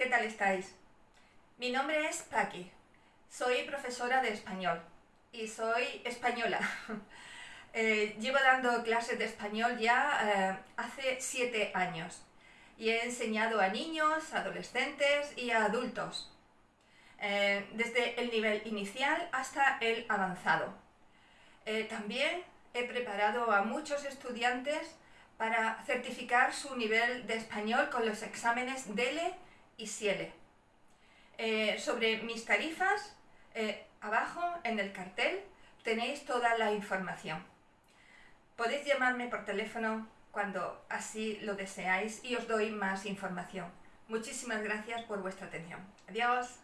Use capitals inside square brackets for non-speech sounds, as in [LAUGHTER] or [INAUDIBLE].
¿qué tal estáis? Mi nombre es Paqui, soy profesora de español y soy española. [LAUGHS] Eh, llevo dando clases de español ya eh, hace siete años y he enseñado a niños, adolescentes y a adultos, eh, desde el nivel inicial hasta el avanzado. también he preparado a muchos estudiantes para certificar su nivel de español con los exámenes DELE y SIELE. Eh, sobre mis tarifas, eh, abajo en el cartel tenéis toda la información. Podéis llamarme por teléfono cuando así lo deseáis y os doy más información. Muchísimas gracias por vuestra atención. Adiós.